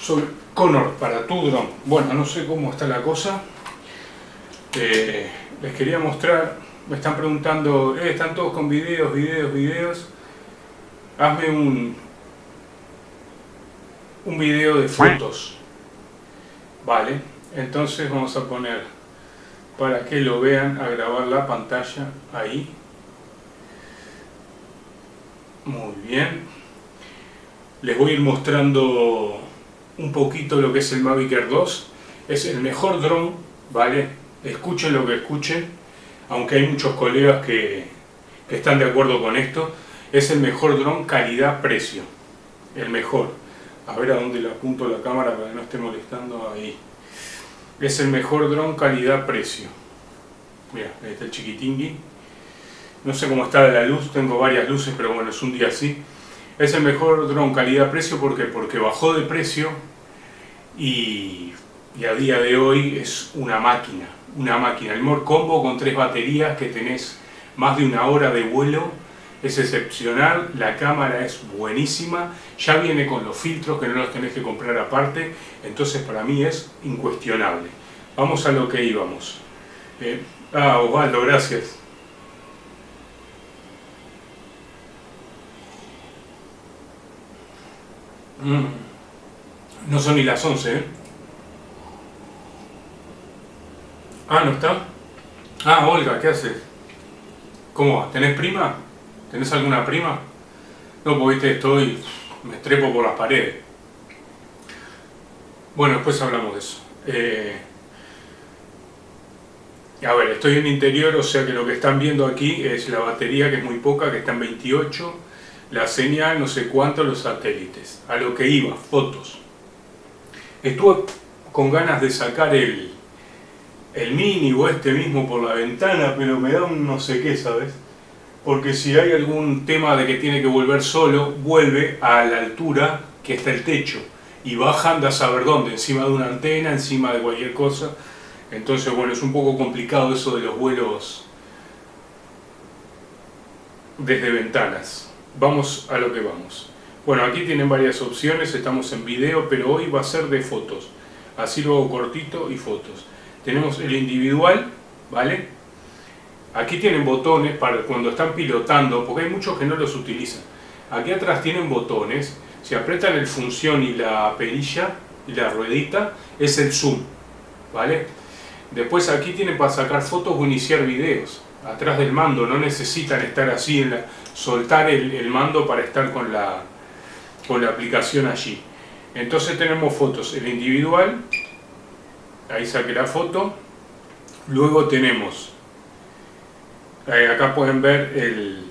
sobre Connor para tu dron. Bueno, no sé cómo está la cosa. Eh, les quería mostrar, me están preguntando, eh, están todos con videos, videos, videos. Hazme un, un video de fotos. Vale, entonces vamos a poner, para que lo vean, a grabar la pantalla ahí. Muy bien. Les voy a ir mostrando un poquito lo que es el Mavic Air 2. Es el mejor dron, ¿vale? Escuchen lo que escuchen, aunque hay muchos colegas que, que están de acuerdo con esto. Es el mejor dron calidad-precio. El mejor. A ver a dónde le apunto la cámara para que no esté molestando ahí. Es el mejor dron calidad-precio. Mira, ahí está el chiquitingui. No sé cómo está la luz, tengo varias luces, pero bueno, es un día así. Es el mejor dron calidad-precio porque porque bajó de precio y, a día de hoy es una máquina, una máquina. El More Combo con tres baterías que tenés más de una hora de vuelo es excepcional, la cámara es buenísima, ya viene con los filtros que no los tenés que comprar aparte, entonces para mí es incuestionable. Vamos a lo que íbamos. Eh, ah, Osvaldo, gracias. Mm. No son ni las 11, ¿eh? Ah, ¿no está? Ah, Olga, ¿qué haces? ¿Cómo va? ¿Tenés prima? ¿Tenés alguna prima? No, porque viste, estoy... me estrepo por las paredes. Bueno, después hablamos de eso. Eh, a ver, estoy en interior, o sea que lo que están viendo aquí es la batería, que es muy poca, que está en 28 la señal, no sé cuánto, los satélites. A lo que iba, fotos. Estuve con ganas de sacar el, el mini o este mismo por la ventana, pero me da un no sé qué, ¿sabes? Porque si hay algún tema de que tiene que volver solo, vuelve a la altura que está el techo. Y baja, anda a saber dónde, encima de una antena, encima de cualquier cosa. Entonces, bueno, es un poco complicado eso de los vuelos desde ventanas vamos a lo que vamos. Bueno, aquí tienen varias opciones, estamos en video, pero hoy va a ser de fotos. Así luego cortito y fotos. Tenemos el individual, ¿vale? Aquí tienen botones para cuando están pilotando, porque hay muchos que no los utilizan. Aquí atrás tienen botones, si apretan el función y la perilla y la ruedita, es el zoom, ¿vale? Después aquí tienen para sacar fotos o iniciar videos atrás del mando, no necesitan estar así, en la, soltar el, mando para estar con la, con la aplicación allí. Entonces tenemos fotos, el individual, ahí saqué la foto, luego tenemos, acá pueden ver el,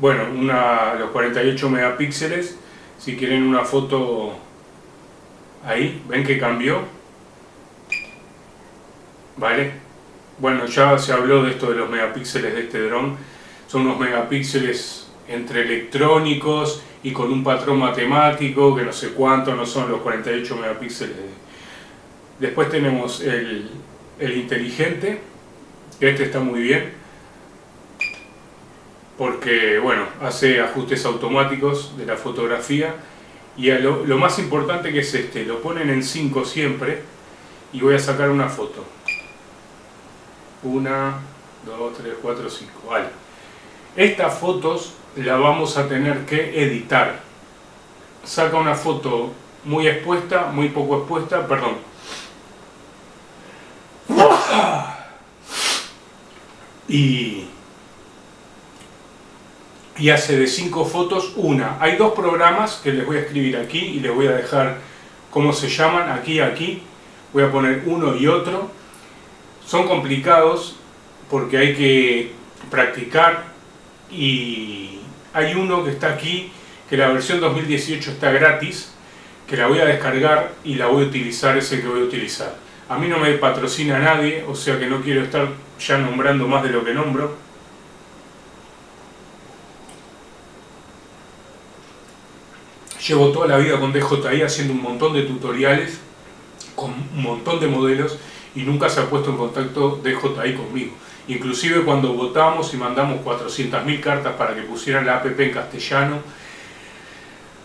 bueno, una, los 48 megapíxeles, si quieren una foto ahí, ven que cambió, ¿vale? Bueno, ya se habló de esto de los megapíxeles de este dron. Son unos megapíxeles entre electrónicos y con un patrón matemático que no sé cuánto, no son los 48 megapíxeles. Después tenemos el, inteligente, este está muy bien, porque bueno, hace ajustes automáticos de la fotografía y lo, lo más importante que es este, lo ponen en 5 siempre y voy a sacar una foto. Una, dos, tres, cuatro, cinco. Vale. Estas fotos las vamos a tener que editar. Saca una foto muy expuesta, muy poco expuesta, perdón. Y, y hace de cinco fotos una. Hay dos programas que les voy a escribir aquí y les voy a dejar cómo se llaman, aquí aquí. Voy a poner uno y otro son complicados porque hay que practicar y hay uno que está aquí, que la versión 2018 está gratis, que la voy a descargar y la voy a utilizar, ese que voy a utilizar. A mí no me patrocina nadie, o sea que no quiero estar ya nombrando más de lo que nombro. Llevo toda la vida con DJI haciendo un montón de tutoriales, con un montón de modelos, y nunca se ha puesto en contacto DJI conmigo. Inclusive cuando votamos y mandamos 400.000 cartas para que pusieran la app en castellano,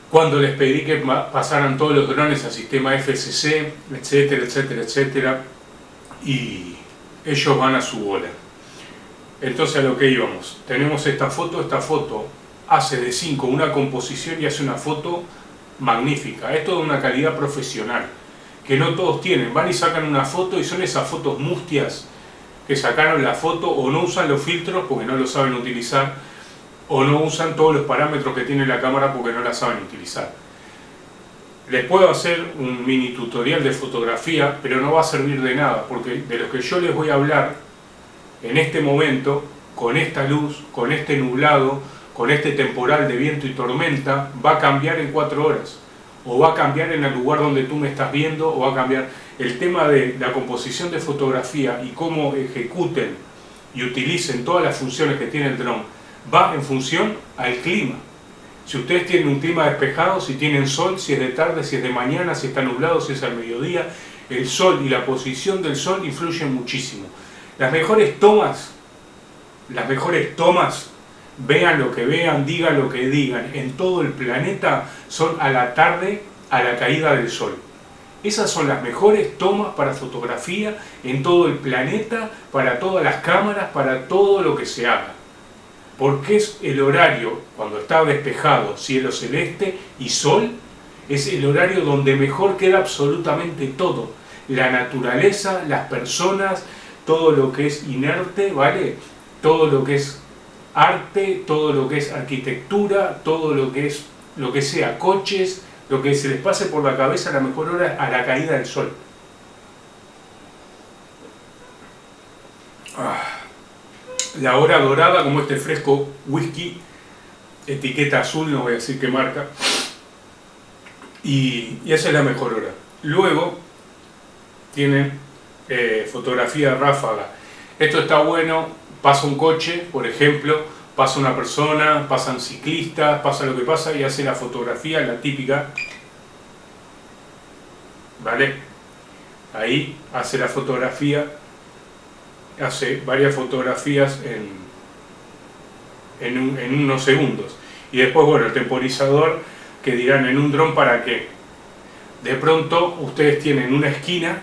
cuando les pedí que pasaran todos los drones al sistema FCC, etcétera, etcétera, etcétera, y ellos van a su bola. Entonces a lo que íbamos, tenemos esta foto, esta foto hace de 5 una composición y hace una foto magnífica, es toda una calidad profesional, que no todos tienen, van y sacan una foto y son esas fotos mustias que sacaron la foto o no usan los filtros porque no lo saben utilizar o no usan todos los parámetros que tiene la cámara porque no la saben utilizar. Les puedo hacer un mini tutorial de fotografía, pero no va a servir de nada, porque de lo que yo les voy a hablar en este momento, con esta luz, con este nublado, con este temporal de viento y tormenta, va a cambiar en cuatro horas. O va a cambiar en el lugar donde tú me estás viendo, o va a cambiar el tema de la composición de fotografía y cómo ejecuten y utilicen todas las funciones que tiene el dron, va en función al clima. Si ustedes tienen un clima despejado, si tienen sol, si es de tarde, si es de mañana, si está nublado, si es al mediodía, el sol y la posición del sol influyen muchísimo. Las mejores tomas, las mejores tomas, vean lo que vean, digan lo que digan, en todo el planeta son a la tarde, a la caída del sol. Esas son las mejores tomas para fotografía en todo el planeta, para todas las cámaras, para todo lo que se haga porque es el horario, cuando está despejado, cielo celeste y sol, es el horario donde mejor queda absolutamente todo. La naturaleza, las personas, todo lo que es inerte, ¿vale? Todo lo que es arte, todo lo que es arquitectura, todo lo que es lo que sea coches, lo que se les pase por la cabeza a la mejor hora a la caída del sol. Ah la hora dorada, como este fresco whisky, etiqueta azul, no voy a decir qué marca, y, esa es la mejor hora. Luego tienen eh, fotografía ráfaga. Esto está bueno, pasa un coche, por ejemplo, pasa una persona, pasan ciclistas, pasa lo que pasa y hace la fotografía, la típica, ¿vale? Ahí hace la fotografía hace varias fotografías en, en, unos segundos. Y después, bueno, el temporizador que dirán en un dron para qué. De pronto ustedes tienen una esquina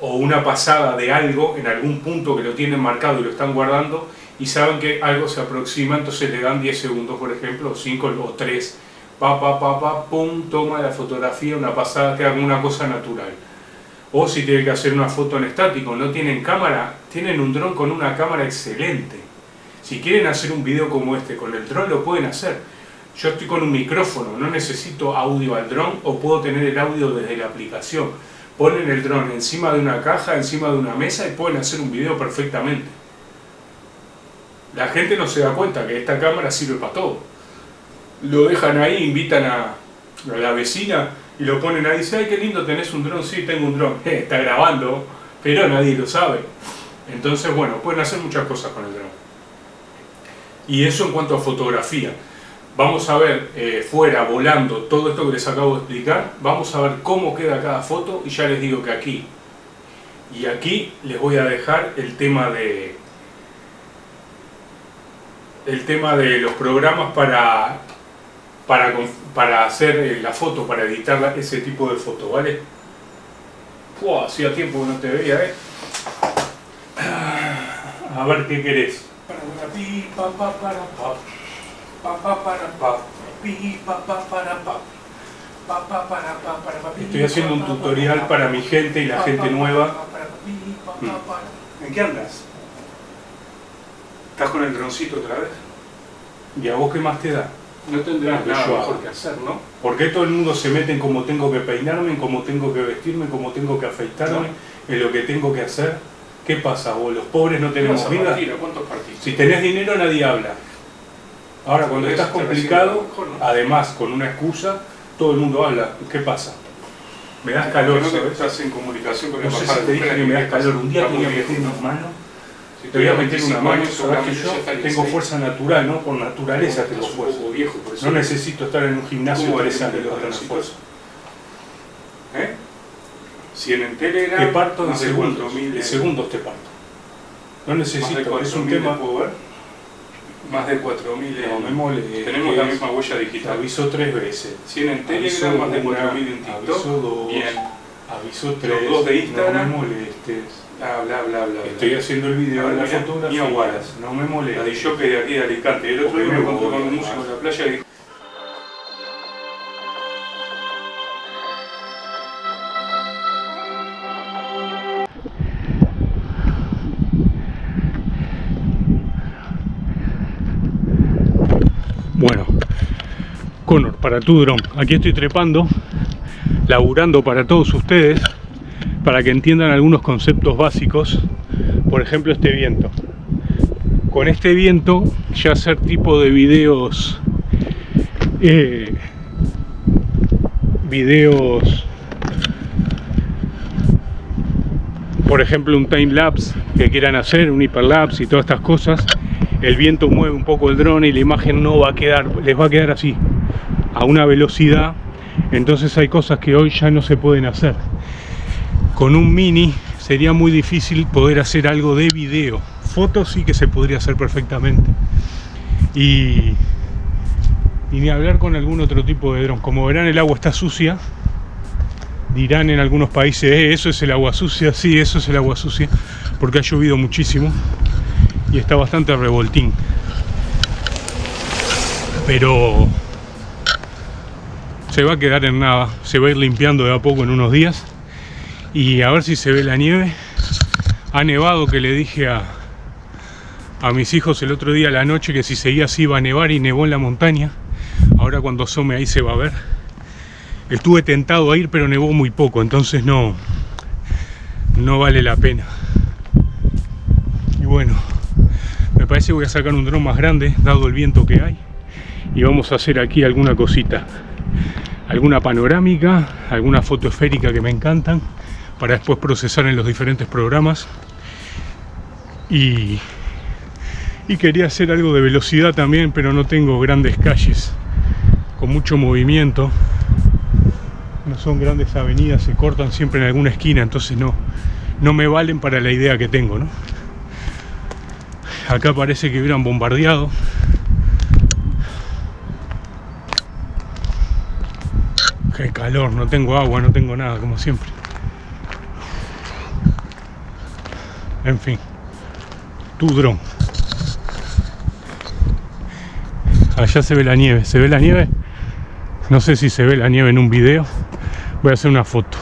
o una pasada de algo en algún punto que lo tienen marcado y lo están guardando y saben que algo se aproxima, entonces le dan 10 segundos, por ejemplo, o 5 o 3, pa, pa, pa, pa, pum, toma la fotografía, una pasada que haga una cosa natural o si tienen que hacer una foto en estático, no tienen cámara, tienen un dron con una cámara excelente. Si quieren hacer un video como este con el dron lo pueden hacer. Yo estoy con un micrófono, no necesito audio al dron o puedo tener el audio desde la aplicación. Ponen el dron encima de una caja, encima de una mesa y pueden hacer un video perfectamente. La gente no se da cuenta que esta cámara sirve para todo. Lo dejan ahí, invitan a, la vecina y lo ponen ahí, dice, ay, qué lindo, tenés un dron, sí, tengo un dron, está grabando, pero nadie lo sabe. Entonces, bueno, pueden hacer muchas cosas con el dron. Y eso en cuanto a fotografía. Vamos a ver eh, fuera, volando, todo esto que les acabo de explicar, vamos a ver cómo queda cada foto y ya les digo que aquí y aquí les voy a dejar el tema de el tema de los programas para para, para hacer eh, la foto, para editar ese tipo de foto, ¿vale? hacía tiempo que no te veía, ¿eh? A ver qué querés. Estoy haciendo un tutorial para mi gente y la gente nueva. ¿En qué andas? ¿Estás con el droncito otra vez? ¿Y a vos qué más te da? no tendrás nada mejor que hacer, ¿no? ¿Por qué todo el mundo se mete en cómo tengo que peinarme, en cómo tengo que vestirme, en cómo tengo que afeitarme, en lo que tengo que hacer? ¿Qué pasa? ¿O los pobres no tenemos vida? ¿Cuántos Si tenés dinero nadie habla. Ahora cuando estás complicado, además con una excusa, todo el mundo habla. ¿Qué pasa? Me das calor, no Estás en comunicación con no sé si te dije que me das calor. Un día tenía que meter unas manos te voy a meter una mano, sabes que yo tengo fuerza natural, ¿no? Por naturaleza tengo fuerza. No necesito estar en un gimnasio tres años para tener fuerza. ¿Eh? Si en Telegram... Te parto en segundos, en segundos te parto. No necesito, es un tema... Más de 4.000 No molestes. Tenemos la misma huella digital. aviso tres veces. 100 en Aviso Telegram, más de una, 4.000 en TikTok. Aviso dos. Bien. Aviso tres. dos de Instagram. No me molestes. Bla, bla, bla, bla. Estoy haciendo el video de la mirá, fotografía. No me La de molestes. jockey de aquí de Alicante. El otro día me encontré con un músico en la playa y dijo, para tu dron. Aquí estoy trepando, laburando para todos ustedes, para que entiendan algunos conceptos básicos. Por ejemplo, este viento. Con este viento, ya hacer tipo de videos, eh, videos, por ejemplo, un time lapse que quieran hacer, un hiperlapse y todas estas cosas, el viento mueve un poco el dron y la imagen no va a quedar, les va a quedar así, a una velocidad. Entonces hay cosas que hoy ya no se pueden hacer. Con un mini sería muy difícil poder hacer algo de video. Fotos sí que se podría hacer perfectamente. Y, ni hablar con algún otro tipo de dron. Como verán el agua está sucia. Dirán en algunos países, "Eh, eso es el agua sucia. Sí, eso es el agua sucia. Porque ha llovido muchísimo y está bastante revoltín. Pero se va a quedar en nada, se va a ir limpiando de a poco en unos días y a ver si se ve la nieve. Ha nevado que le dije a, a mis hijos el otro día a la noche que si seguía así iba a nevar y nevó en la montaña. Ahora cuando asome ahí se va a ver. Estuve tentado a ir pero nevó muy poco, entonces no, no vale la pena. Y bueno, me parece que voy a sacar un dron más grande, dado el viento que hay. Y vamos a hacer aquí alguna cosita. Alguna panorámica, alguna foto esférica que me encantan. Para después procesar en los diferentes programas. Y, y quería hacer algo de velocidad también, pero no tengo grandes calles con mucho movimiento. No son grandes avenidas, se cortan siempre en alguna esquina, entonces no, no me valen para la idea que tengo, ¿no? Acá parece que hubieran bombardeado. Calor, no tengo agua, no tengo nada, como siempre. En fin, tu dron. Allá se ve la nieve, ¿se ve la nieve? No sé si se ve la nieve en un video. Voy a hacer una foto.